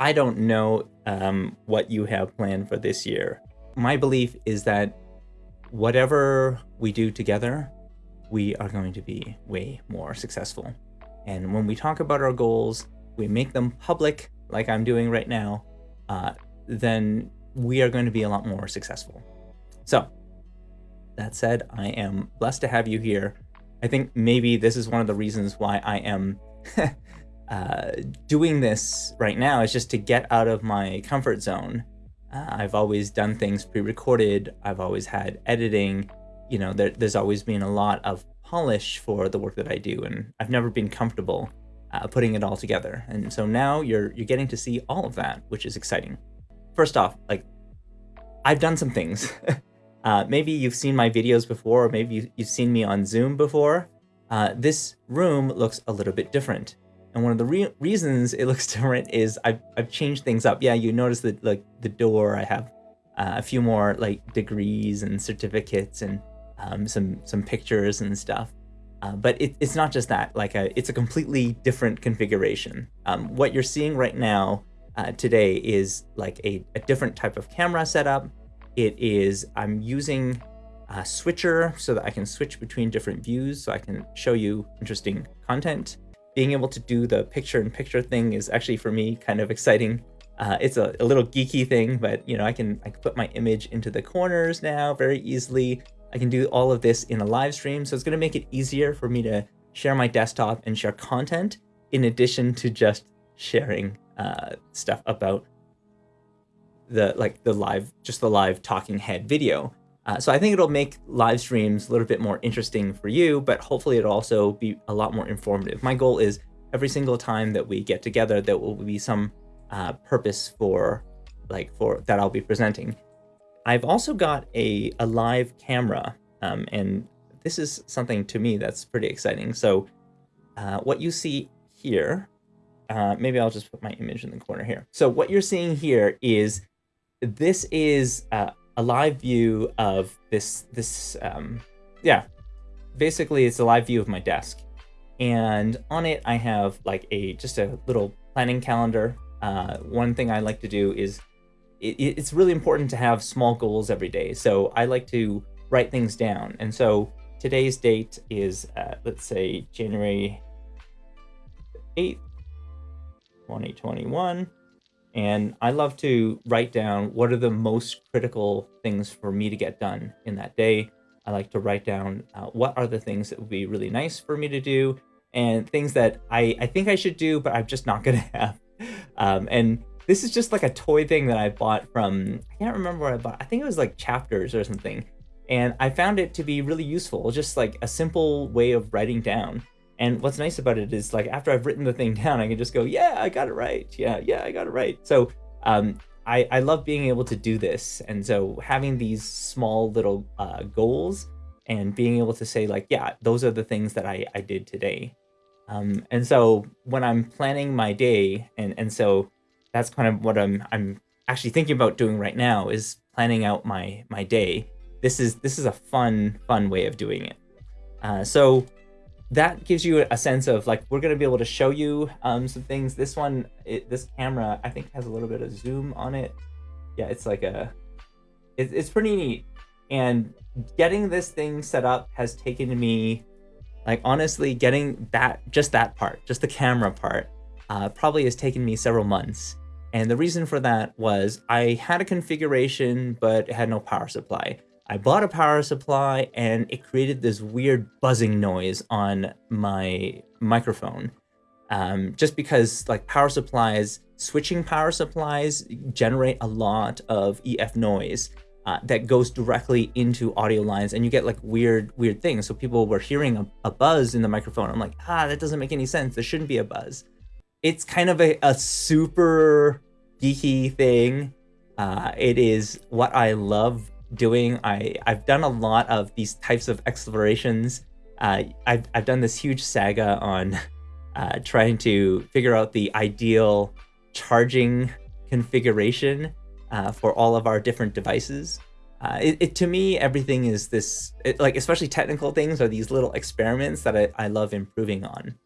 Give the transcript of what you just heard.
I don't know um, what you have planned for this year. My belief is that whatever we do together, we are going to be way more successful. And when we talk about our goals, we make them public, like I'm doing right now, uh, then we are going to be a lot more successful. So that said, I am blessed to have you here. I think maybe this is one of the reasons why I am uh, doing this right now is just to get out of my comfort zone. Uh, I've always done things pre-recorded. I've always had editing. You know, there, there's always been a lot of polish for the work that I do, and I've never been comfortable uh, putting it all together. And so now you're you're getting to see all of that, which is exciting. First off, like I've done some things. uh, maybe you've seen my videos before, or maybe you, you've seen me on Zoom before. Uh, this room looks a little bit different. And one of the re reasons it looks different is I've, I've changed things up. Yeah, you notice that like the door, I have uh, a few more like degrees and certificates and um, some some pictures and stuff. Uh, but it, it's not just that, like a, it's a completely different configuration. Um, what you're seeing right now uh, today is like a, a, different type of camera setup. It is, I'm using a switcher so that I can switch between different views so I can show you interesting content being able to do the picture in picture thing is actually for me kind of exciting. Uh, it's a, a, little geeky thing, but you know, I can I can put my image into the corners now very easily. I can do all of this in a live stream, so it's going to make it easier for me to share my desktop and share content in addition to just sharing uh, stuff about the like the live just the live talking head video. Uh, so I think it'll make live streams a little bit more interesting for you, but hopefully it'll also be a lot more informative. My goal is every single time that we get together, there will be some uh, purpose for like for that I'll be presenting. I've also got a, a live camera um, and this is something to me that's pretty exciting. So uh, what you see here, uh, maybe I'll just put my image in the corner here. So what you're seeing here is this is uh, a live view of this, this um, yeah, basically it's a live view of my desk. And on it, I have like a, just a little planning calendar. Uh, one thing I like to do is it, it's really important to have small goals every day. So I like to write things down. And so today's date is, uh, let's say January 8th, 2021. And I love to write down what are the most critical things for me to get done in that day. I like to write down uh, what are the things that would be really nice for me to do and things that I, I think I should do, but I'm just not going to have. Um, and this is just like a toy thing that I bought from, I can't remember where I bought. I think it was like chapters or something. And I found it to be really useful, just like a simple way of writing down. And what's nice about it is like after I've written the thing down, I can just go, yeah, I got it right. Yeah, yeah, I got it right. So um, I, I love being able to do this. And so having these small little uh, goals and being able to say like, yeah, those are the things that I, I did today. Um, and so when I'm planning my day, and, and so that's kind of what I'm, I'm actually thinking about doing right now is planning out my, my day. This is, this is a fun, fun way of doing it. Uh, so that gives you a sense of like we're going to be able to show you um, some things. This one it, this camera i think has a little bit of zoom on it. Yeah it's like a it, it's pretty neat. And getting this thing set up has taken me like honestly getting that just that part just the camera part uh, probably has taken me several months. And the reason for that was i had a configuration but it had no power supply I bought a power supply and it created this weird buzzing noise on my microphone. Um, just because like power supplies, switching power supplies generate a lot of EF noise uh, that goes directly into audio lines and you get like weird, weird things. So people were hearing a, a buzz in the microphone. I'm like, ah, that doesn't make any sense. There shouldn't be a buzz. It's kind of a, a super geeky thing. Uh, it is what I love doing. I, I've done a lot of these types of explorations. Uh, I've, I've done this huge saga on uh, trying to figure out the ideal charging configuration uh, for all of our different devices. Uh, it, it, to me, everything is this, it, like especially technical things are these little experiments that I, I love improving on.